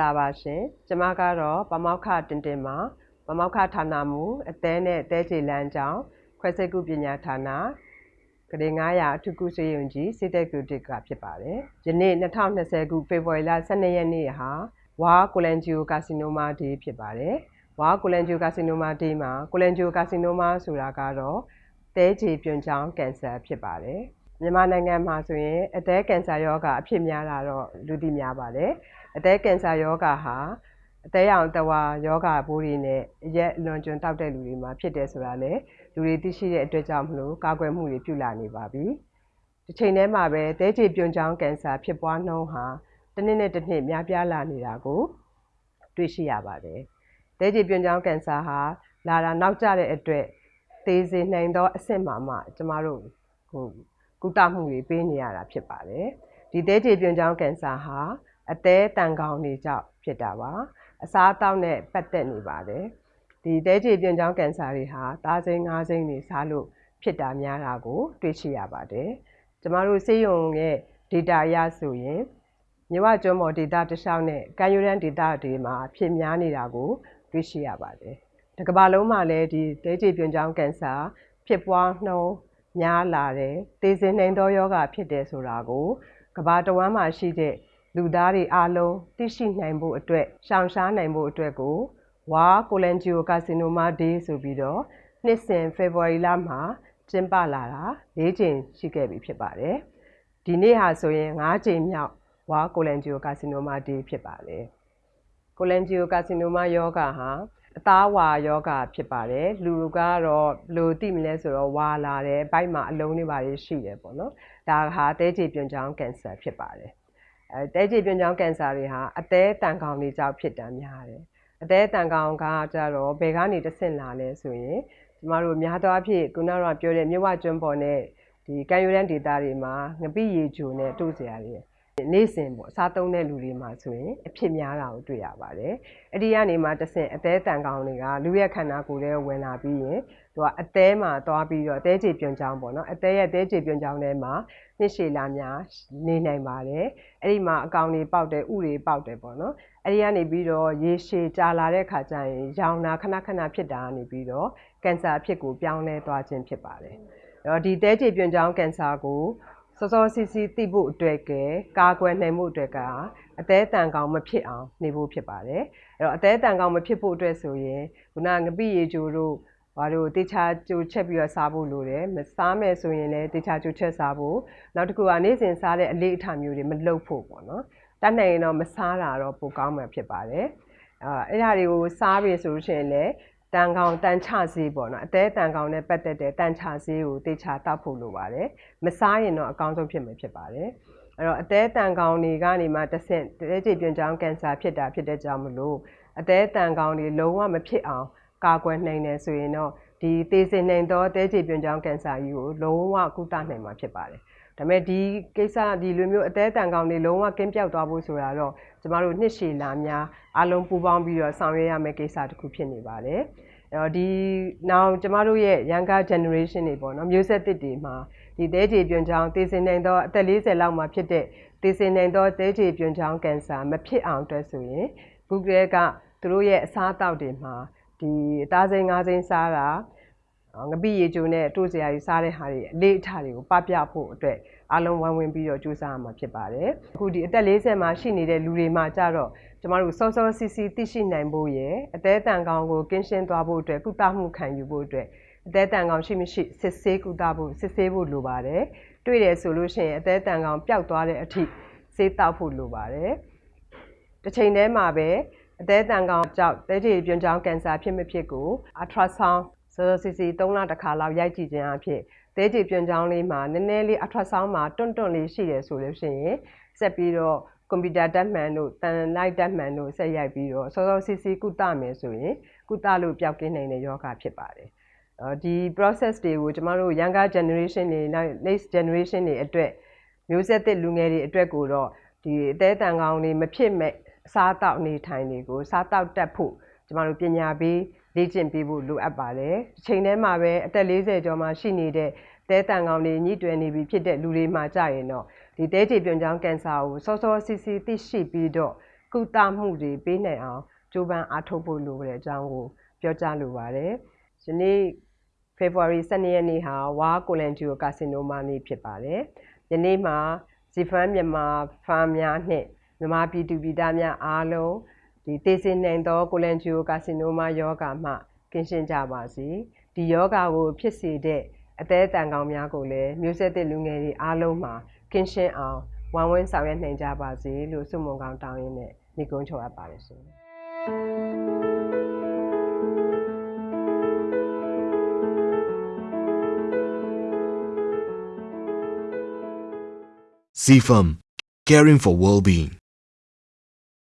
္ဂလာပါရှင်ကျမကတော့ပမောက္ခတင်တင်ပါပမောက္ခဌာနမူအသေးနဲ့တဲချေလမ်းကြောင်းခွဲစိတ်ကုပညာဌာနကလေး900အထူးကုစေယုံကြီးစိတ်သက်ကူတစ်ကဖြစ်ပါတယ်ယနေ့2020ခုဖေဖော်ဝါရီလ12ရက်နေ့ဟာဝါကိုလန်ဂျီယိုကာစီနိုမာဒေးဖြစ်ပါတယ်ဝါကိုလန်ဂျီယိုကာစီနိုမာဒေးမှာကိုလန်ဂျီယိုကာစီနိုမာဆိုတာကတော့တဲချေပြွန်ချောင်းကင်ဆာဖြစ်ပါတယ် မြန်မာနိုင်ငံမှာဆိုရင်အသည်းကင်ဆာရောဂါအဖြစ်များတာတော့လူသိများပါတယ်အသည်းကင်ဆာရောဂါဟာအသေးရောင်တဝါယောဂဘိုးတွေနဲ့ရက်လွန်ကျွံတောက်တဲ့လူတွေမှာဖြစ်တယ်ဆိုတာလေလူတွေသိရှိတဲ့အတွက်ကြောင့်မလို့ကာကွယ်မှုတွေပြုလာနေပါပြီဒီချိန်ထဲမှာပဲသဲချေပြွန်ချောင်းကင်ဆာဖြစ်ပွားနှုန်းဟာတစ်နှစ်နဲ့တစ်နှစ်များပြားလာနေတာကိုတွေ့ရှိရပါတယ်သဲချေပြွန်ချောင်းကင်ဆာဟာလာတာနောက်ကျတဲ့အတွက်သေစေနိုင်သောအဆင့်မှာမှကျမတို့ဟို ကုသမှုတွေပေးနေရတာဖြစ်ပါတယ်ဒီသဲချေပြွန်ချောင်းကင်ဆာဟာအသေးတန်ကောင်တွေကြောင့်ဖြစ်တာပါအစားအသောက်နဲ့ပတ်သက်နေပါတယ်ဒီသဲချေပြွန်ချောင်းကင်ဆာတွေဟာသားစိမ်းငါးစိမ်းတွေစားလို့ဖြစ်တာများတာကို တွေ့ရှိရပါတယ်ကျမတို့ဆေးရုံရဲ့ data အရဆိုရင်မြဝကျွန်းပေါ် data တစ်လျှောက်နဲ့ကံယူရန် data တွေမှာဖြစ်များနေတာကိုတွေ့ရှိရပါတယ်တစ်ကမ္ဘာလုံးမှာလည်းဒီသဲချေပြွန်ချောင်းကင်ဆာဖြစ်ပွားနှုန်း များလာတယ်။သေစဉ်နှိမ်သောယောဂဖြစ်တယ်ဆိုတာကိုကဘာတဝမ်းမှာရှိတဲ့လူသားတွေအားလုံးသိရှိနိုင်ဖို့အတွက်ရှောင်ရှားနိုင်ဖို့အတွက်ကိုဝါကိုလန်ဂျီယိုကာစီနိုမာဒေးဆိုပြီးတော့နှစ်စဉ်ဖေဖော်ဝါရီလမှာကျင်းပလာတာ၄ချိန်ရှိခဲ့ပြီဖြစ်ပါတယ်။ဒီနေ့ဟာဆိုရင်၅ချိန်မြောက်ဝါကိုလန်ဂျီယိုကာစီနိုမာဒေးဖြစ်ပါတယ်။ကိုလန်ဂျီယိုကာစီနိုမာယောဂဟာ အသားဝါယောဂဖြစ်ပါတယ်လူကတော့ဘယ်လိုသိမလဲဆိုတော့ဝါလာတယ်ဘိုက်မှာအလုံးတွေပါရှိတယ်ပေါ့နော်ဒါဟာတဲချေပြွန်ချောင်းကင်ဆာဖြစ်ပါတယ်အဲတဲချေပြွန်ချောင်းကင်ဆာတွေဟာအသေးတန်ကောင်တွေကြောင့်ဖြစ်တာများတယ်အသေးတန်ကောင်ကကြတော့ဘယ်ကနေတဆင့်လာလဲဆိုရင်ကျမတို့များသောအားဖြင့်ခုနကပြောတဲ့မြဝကျွန်းပေါ်နဲ့ဒီကံယူရန်ဒေတာတွေမှာငပိရေဂျိုနဲ့တို့စရာတွေ နေ့စဉ်ပေါ့စားသုံးတဲ့လူတွေမှာဆိုရင်အဖြစ်များတာကိုတွေ့ရပါတယ်။အဲ့ဒီကနေမှတဆင့်အသေးတန်ကောင်တွေကလူရဲ့ခန္ဓာကိုယ်ထဲဝင်လာပြီးရင်သူကအသေးမှာသွားပြီးတော့အသေးချေပြွန်ချောင်းပေါ့နော်အသေးရဲ့အသေးချေပြွန်ချောင်းထဲမှာနှစ်ရှည်လာများနေနိုင်ပါတယ်။အဲ့ဒီမှာအကောင်တွေပေါက်တယ်ဥတွေပေါက်တယ်ပေါ့နော်။အဲ့ဒီကနေပြီးတော့ရေရှည်ကြာလာတဲ့ခါကျရင်ရောင်နာခဏခဏဖြစ်တာကနေပြီးတော့ကင်ဆာဖြစ်ကိုပြောင်းလဲသွားခြင်းဖြစ်ပါတယ်။အဲ့တော့ဒီသဲချေပြွန်ချောင်းကင်ဆာကို စောစောစီးစီးသိဖို့အတွက်ကကာကွယ်နိုင်မှုအတွက်ကအသေးတန်ကောင်မဖြစ်အောင်နေဖို့ဖြစ်ပါတယ်အဲ့တော့အသေးတန်ကောင်မဖြစ်ဖို့အတွက်ဆိုရင်ခုနငပိရေချိုတို့ဘာလို့တေချာကြိုချက်ပြီးတော့စားဖို့လိုတယ်မစားမယ်ဆိုရင်လည်းတေချာကြိုချက်စားဖို့နောက်တစ်ခုကနေ့စဉ်စားတဲ့အလေးအထားမျိုးတွေမလုပ်ဖို့ပေါ့နော်တတ်နိုင်ရင်တော့မစားတာတော့ပိုကောင်းမှာဖြစ်ပါတယ်အဲအဲ့ဒါတွေကိုစားပြီဆိုလို့ရှိရင်လည်း တန်ကောင်တန်ချဆေးပေါ့နော်အသေးတန်ကောင်နဲ့ပတ်သက်တဲ့တန်ချဆေးကိုတေချာတောက်ဖို့လိုပါတယ်မစားရင်တော့အကောင်းဆုံးဖြစ်မှာဖြစ်ပါတယ်အဲ့တော့အသေးတန်ကောင်တွေကနေမှတဆင့်တဲကြည်ပြွန်ချောင်းကင်ဆာဖြစ်တာဖြစ်တဲ့ကြောင့်မလို့အသေးတန်ကောင်တွေလုံးဝမဖြစ်အောင်ကာကွယ်နိုင်တယ်ဆိုရင်တော့ဒီသေစင်နိုင်သောတဲကြည်ပြွန်ချောင်းကင်ဆာကြီးကိုလုံးဝကုသနိုင်မှာဖြစ်ပါတယ် ဒါပေမဲ့ဒီကိစ္စဒီလိုမျိုးအသေးတန်ကောင်တွေလုံးဝကင်းပြောက်သွားဖို့ဆိုတာတော့ကျမတို့နှစ်ရှည်လာများအလုံးပူပေါင်းပြီးတော့ဆောင်ရွက်ရမယ့်ကိစ္စတစ်ခုဖြစ်နေပါတယ်။အဲ့တော့ဒီနောက်ကျမတို့ရဲ့ younger generation တွေပေါ့နော်မျိုးဆက်သစ်တွေမှာဒီသဲကြေပြွန်ချောင်းသေစင်နိုင်သောအသက်40လောက်မှာဖြစ်တဲ့သေစင်နိုင်သောသဲကြေပြွန်ချောင်းကင်ဆာမဖြစ်အောင်အတွက်ဆိုရင်ဘုကရဲကသူတို့ရဲ့အစားအသောက်တွေမှာဒီအသားစိမ်းငါးစိမ်းစားတာ ငပိရေချိုနဲ့တိုးစရာကြီးစားတဲ့ဟာတွေအလေးအထားတွေကိုပပြဖို့အတွက်အလုံးဝိုင်းဝန်းပြီးတော့ကြိုးစားရမှာဖြစ်ပါတယ်အခုဒီအသက်40မှာရှိနေတဲ့လူတွေမှာကြတော့ကျမတို့စောစောစီစီသိရှိနိုင်ဖို့ရယ်အသေးတန်ကောင်ကိုကင်းရှင်းသွားဖို့အတွက်ကုသမှုခံယူဖို့အတွက်အသေးတန်ကောင်ရှိမရှိစစ်ဆေးကုသဖို့စစ်ဆေးဖို့လိုပါတယ်တွေ့တယ်ဆိုလို့ရှိရင်အသေးတန်ကောင်ပျောက်သွားတဲ့အထိဆေးတောက်ဖို့လိုပါတယ်တစ်ချိန်တည်းမှာပဲအသေးတန်ကောင်ကြောင့်တဲချေပြွန်ချောင်းကင်ဆာဖြစ်မဖြစ်ကို ultrasound စောစောစီစီ3လတစ်ခါလောက်ရိုက်ကြည့်ခြင်းအဖြစ်သဲကြည်ပြွန်ချောင်းလေးမှာနည်းနည်းလေးအထွက်ဆောင်းမှာတွန့်တွန့်လေးရှိတယ်ဆိုလို့ရှိရင်ဆက်ပြီးတော့ကွန်ပျူတာတက်မှန်တို့တန်လိုက်တက်မှန်တို့ဆက်ရိုက်ပြီးတော့စောစောစီစီကုသမယ်ဆိုရင်ကုသလို့ပျောက်ကင်းနိုင်တဲ့ယောဂဖြစ်ပါတယ်ဒီ process တွေကိုကျမတို့ younger generation တွေ next generation တွေအတွက်မျိုးဆက်သစ်လူငယ်တွေအတွက်ကိုတော့ဒီအသေးတန်ကောင်းတွေမဖြစ်မဲ့စားတောက်နေထိုင်တွေကိုစားတောက်တက်ဖို့ကျမတို့ပညာပေး လေ့ကျင့်ပေးဖို့လိုအပ်ပါတယ်။ချိန်ထဲမှာပဲအသက်40ကျော်မှရှိနေတဲ့သဲတန်ကောင်တွေညှိတွယ်နေပြီဖြစ်တဲ့လူတွေမှာကြရင်တော့ဒီသဲကြေပြွန်ချောင်းကင်ဆာကိုစောစောစီးစီးသိရှိပြီးတော့ကုသမှုတွေပေးနိုင်အောင်ကြိုးပမ်းအားထုတ်ဖို့လိုတဲ့အကြောင်းကိုပြောကြားလိုပါတယ်။ဒီနေ့ February 12ရက်နေ့ဟာဝါကိုလန်ဂျီယိုကာစီနိုမာနေ့ဖြစ်ပါတယ်။ယနေ့မှာဇီဖန်မြန်မာဖားများနှင့်မြန်မာပြည်သူပြည်သားများအားလုံး ဒီသေစင်နိုင်သောကိုလန်ဂျီယိုကာစီနိုမာယောဂါမှကင်းရှင်းကြပါစေ။ဒီယောဂါကိုဖြစ်စေတဲ့အသေးအတန်ကောင်များကိုလည်းမျိုးဆက်တဲ့လူငယ်တွေအားလုံးမှာကင်းရှင်းအောင်ဝိုင်းဝန်းဆောင်ရွက်နိုင်ကြပါစေလို့ဆုမွန်ကောင်းတောင်းရင်းနဲ့ညီကုန်းချော်အပ်ပါတယ်ရှင်။ CFAM, caring for well-being.